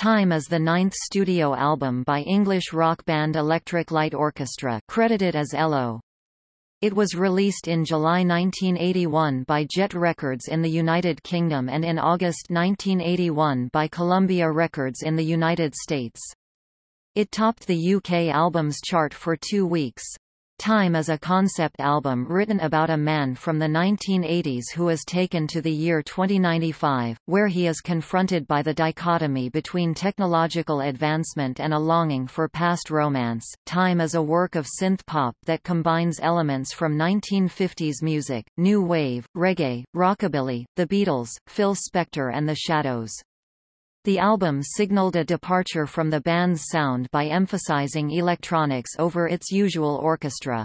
Time is the ninth studio album by English rock band Electric Light Orchestra credited as ELO. It was released in July 1981 by Jet Records in the United Kingdom and in August 1981 by Columbia Records in the United States. It topped the UK albums chart for two weeks. Time is a concept album written about a man from the 1980s who is taken to the year 2095, where he is confronted by the dichotomy between technological advancement and a longing for past romance. Time is a work of synth pop that combines elements from 1950s music, new wave, reggae, rockabilly, the Beatles, Phil Spector and the Shadows. The album signaled a departure from the band's sound by emphasizing electronics over its usual orchestra.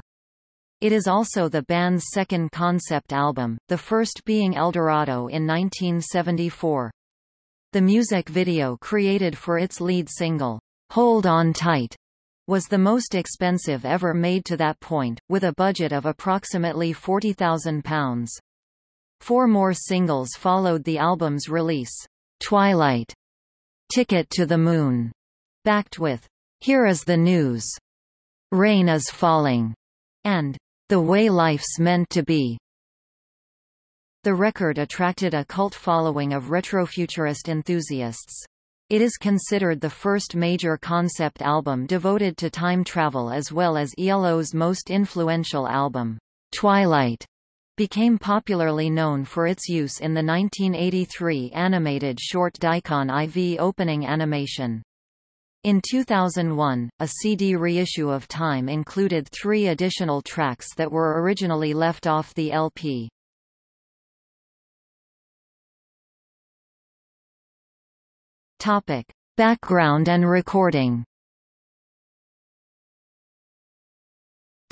It is also the band's second concept album, the first being Eldorado in 1974. The music video created for its lead single, Hold On Tight, was the most expensive ever made to that point, with a budget of approximately £40,000. Four more singles followed the album's release. Twilight, Ticket to the Moon, backed with Here is the News, Rain is Falling, and The Way Life's Meant to Be. The record attracted a cult following of retrofuturist enthusiasts. It is considered the first major concept album devoted to time travel as well as ELO's most influential album, Twilight became popularly known for its use in the 1983 animated short Daicon IV opening animation. In 2001, a CD reissue of Time included three additional tracks that were originally left off the LP. Topic. Background and recording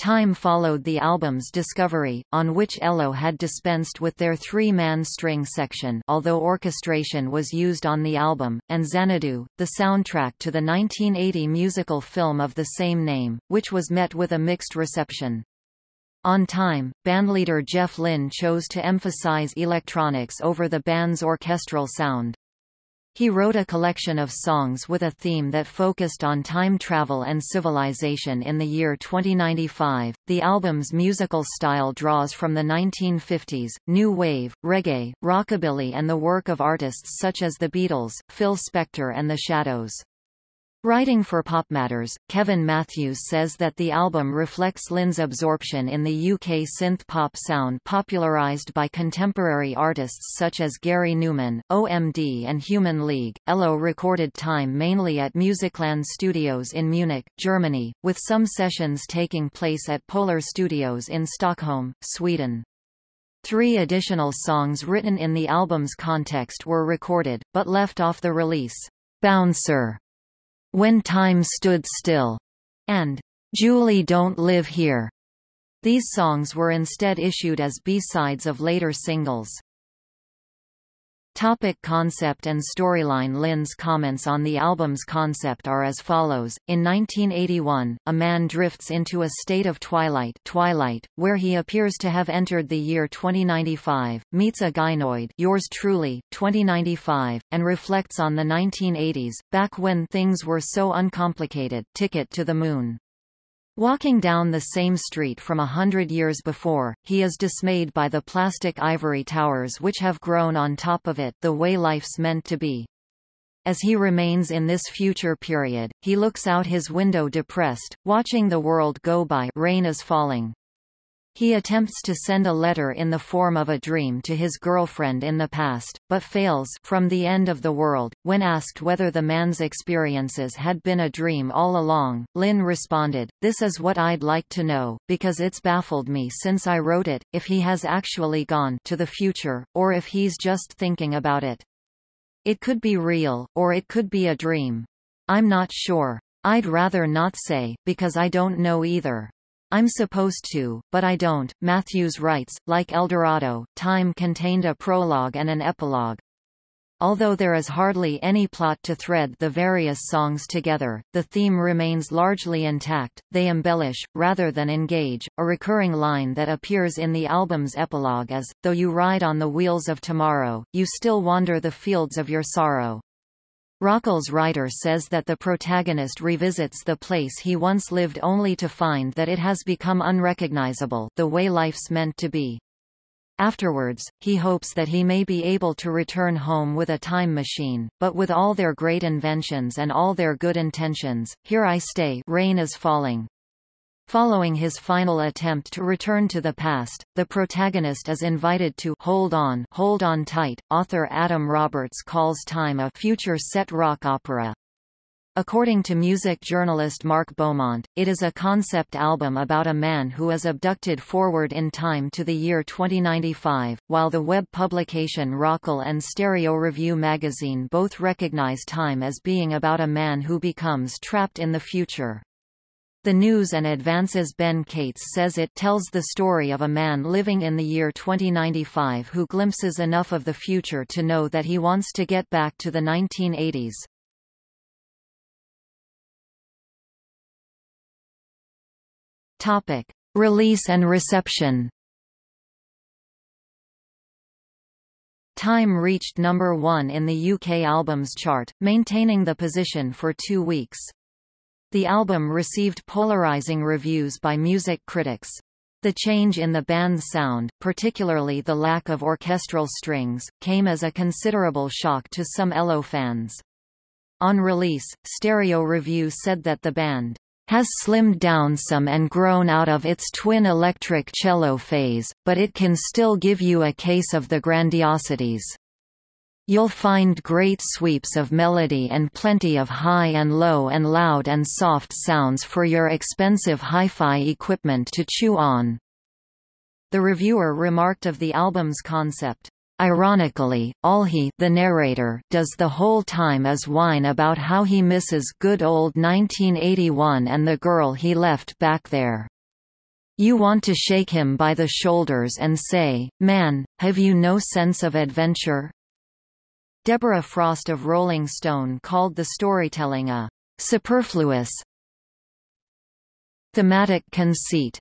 Time followed the album's discovery, on which ELO had dispensed with their three-man string section although orchestration was used on the album, and Xanadu, the soundtrack to the 1980 musical film of the same name, which was met with a mixed reception. On Time, bandleader Jeff Lynne chose to emphasize electronics over the band's orchestral sound. He wrote a collection of songs with a theme that focused on time travel and civilization in the year 2095. The album's musical style draws from the 1950s, new wave, reggae, rockabilly and the work of artists such as the Beatles, Phil Spector and the Shadows. Writing for Pop Matters, Kevin Matthews says that the album reflects Lynne's absorption in the UK synth-pop sound popularised by contemporary artists such as Gary Numan, OMD and Human League. ELO recorded Time mainly at Musicland Studios in Munich, Germany, with some sessions taking place at Polar Studios in Stockholm, Sweden. Three additional songs written in the album's context were recorded, but left off the release. Bouncer when Time Stood Still, and Julie Don't Live Here. These songs were instead issued as B-sides of later singles. Topic concept and storyline Lynne's comments on the album's concept are as follows. In 1981, a man drifts into a state of twilight, twilight where he appears to have entered the year 2095, meets a gynoid yours truly, 2095, and reflects on the 1980s, back when things were so uncomplicated ticket to the moon. Walking down the same street from a hundred years before, he is dismayed by the plastic ivory towers which have grown on top of it the way life's meant to be. As he remains in this future period, he looks out his window depressed, watching the world go by rain is falling. He attempts to send a letter in the form of a dream to his girlfriend in the past, but fails from the end of the world. When asked whether the man's experiences had been a dream all along, Lynne responded, This is what I'd like to know, because it's baffled me since I wrote it, if he has actually gone to the future, or if he's just thinking about it. It could be real, or it could be a dream. I'm not sure. I'd rather not say, because I don't know either. I'm supposed to, but I don't. Matthews writes, like Eldorado, Time contained a prologue and an epilogue. Although there is hardly any plot to thread the various songs together, the theme remains largely intact, they embellish, rather than engage. A recurring line that appears in the album's epilogue as, though you ride on the wheels of tomorrow, you still wander the fields of your sorrow. Rockol's writer says that the protagonist revisits the place he once lived only to find that it has become unrecognizable the way life's meant to be. Afterwards, he hopes that he may be able to return home with a time machine, but with all their great inventions and all their good intentions, here I stay rain is falling. Following his final attempt to return to the past, the protagonist is invited to hold on, hold on tight. Author Adam Roberts calls Time a future set rock opera. According to music journalist Mark Beaumont, it is a concept album about a man who is abducted forward in time to the year 2095, while the web publication Rockol and Stereo Review magazine both recognize Time as being about a man who becomes trapped in the future. The News and Advances Ben Cates says it tells the story of a man living in the year 2095 who glimpses enough of the future to know that he wants to get back to the 1980s. Topic. Release and reception Time reached number one in the UK albums chart, maintaining the position for two weeks. The album received polarizing reviews by music critics. The change in the band's sound, particularly the lack of orchestral strings, came as a considerable shock to some ELO fans. On release, Stereo Review said that the band has slimmed down some and grown out of its twin electric cello phase, but it can still give you a case of the grandiosities. You'll find great sweeps of melody and plenty of high and low and loud and soft sounds for your expensive hi-fi equipment to chew on. The reviewer remarked of the album's concept, Ironically, all he the narrator does the whole time is whine about how he misses good old 1981 and the girl he left back there. You want to shake him by the shoulders and say, man, have you no sense of adventure? Deborah Frost of Rolling Stone called the storytelling a superfluous thematic conceit,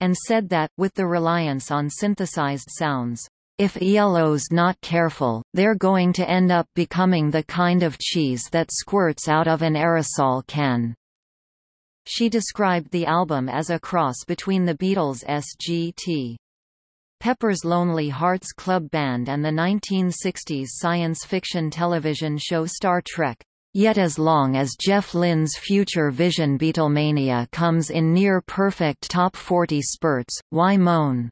and said that, with the reliance on synthesized sounds, if ELO's not careful, they're going to end up becoming the kind of cheese that squirts out of an aerosol can. She described the album as a cross between the Beatles' S.G.T. Pepper's Lonely Hearts Club Band and the 1960s science fiction television show Star Trek. Yet as long as Jeff Lynne's future Vision Beatlemania comes in near-perfect top 40 spurts, why moan?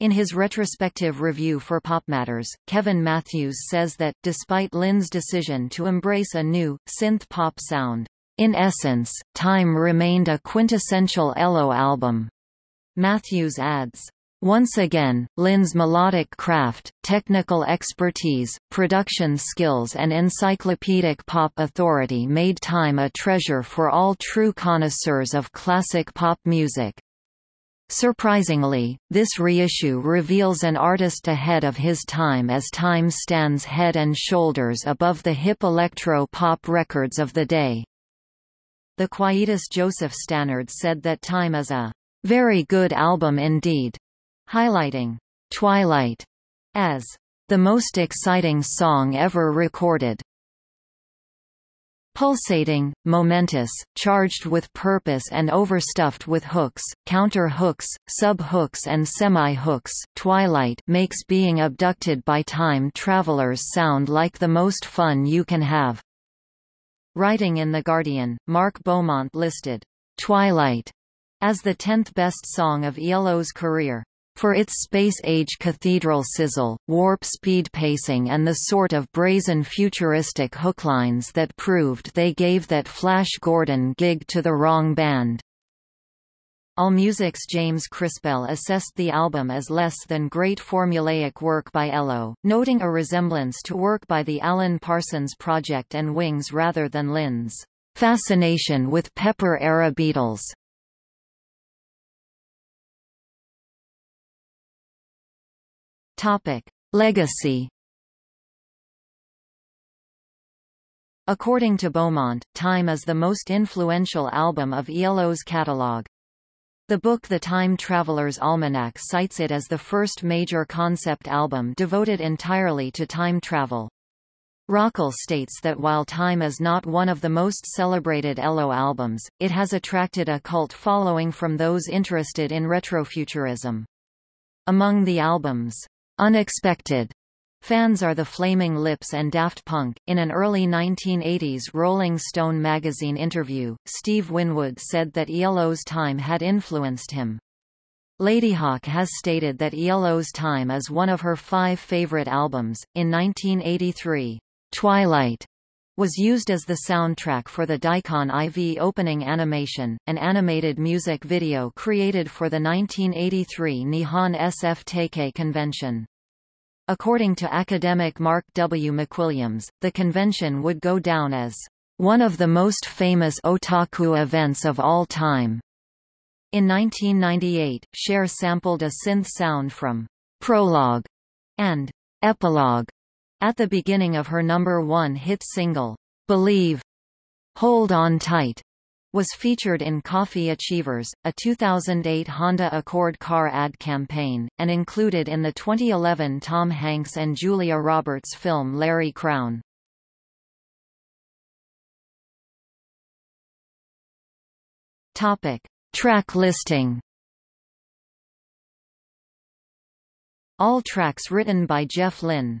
In his retrospective review for PopMatters, Kevin Matthews says that, despite Lynne's decision to embrace a new, synth-pop sound, in essence, Time remained a quintessential ELO album. Matthews adds, once again, Lynne's melodic craft, technical expertise, production skills and encyclopedic pop authority made Time a treasure for all true connoisseurs of classic pop music. Surprisingly, this reissue reveals an artist ahead of his time as Time stands head and shoulders above the hip electro-pop records of the day. The Quietus Joseph Stannard said that Time is a very good album indeed highlighting Twilight as the most exciting song ever recorded. Pulsating, momentous, charged with purpose and overstuffed with hooks, counter-hooks, sub-hooks and semi-hooks, Twilight makes being abducted by time travelers sound like the most fun you can have. Writing in The Guardian, Mark Beaumont listed, "'Twilight' as the 10th best song of ELO's career. For its space-age cathedral sizzle, warp-speed pacing and the sort of brazen futuristic hooklines that proved they gave that Flash Gordon gig to the wrong band. AllMusic's James Chrispell assessed the album as less than great formulaic work by ELO, noting a resemblance to work by the Alan Parsons Project and Wings rather than Lynne's fascination with Pepper-era Beatles. Topic: Legacy. According to Beaumont, Time is the most influential album of ELO's catalogue. The book The Time Traveler's Almanac cites it as the first major concept album devoted entirely to time travel. Rockol states that while Time is not one of the most celebrated ELO albums, it has attracted a cult following from those interested in retrofuturism. Among the album's unexpected fans are the Flaming Lips and Daft Punk. In an early 1980s Rolling Stone magazine interview, Steve Winwood said that ELO's Time had influenced him. Ladyhawke has stated that ELO's Time is one of her five favorite albums. In 1983, Twilight was used as the soundtrack for the Daicon IV opening animation, an animated music video created for the 1983 Nihon SF Taikai convention. According to academic Mark W. MacWilliams, the convention would go down as one of the most famous otaku events of all time. In 1998, Cher sampled a synth sound from Prologue and Epilogue at the beginning of her number one hit single, Believe, Hold On Tight, was featured in Coffee Achievers, a 2008 Honda Accord car ad campaign, and included in the 2011 Tom Hanks and Julia Roberts film Larry Crowne. Topic. Track listing All tracks written by Jeff Lynne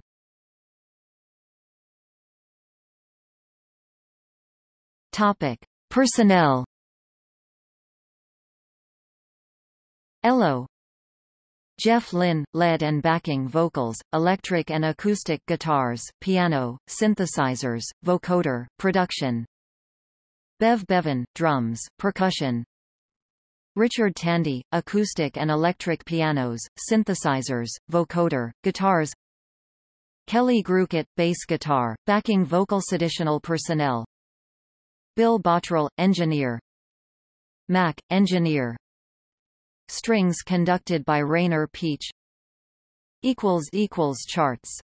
Topic: Personnel. ELO Jeff Lynne, lead and backing vocals, electric and acoustic guitars, piano, synthesizers, vocoder, production. Bev Bevan, drums, percussion. Richard Tandy, acoustic and electric pianos, synthesizers, vocoder, guitars. Kelly Groucutt, bass guitar, backing vocals. Additional personnel Bill Bottrell, engineer. Mack, engineer. Strings conducted by Rainer Pietsch. Charts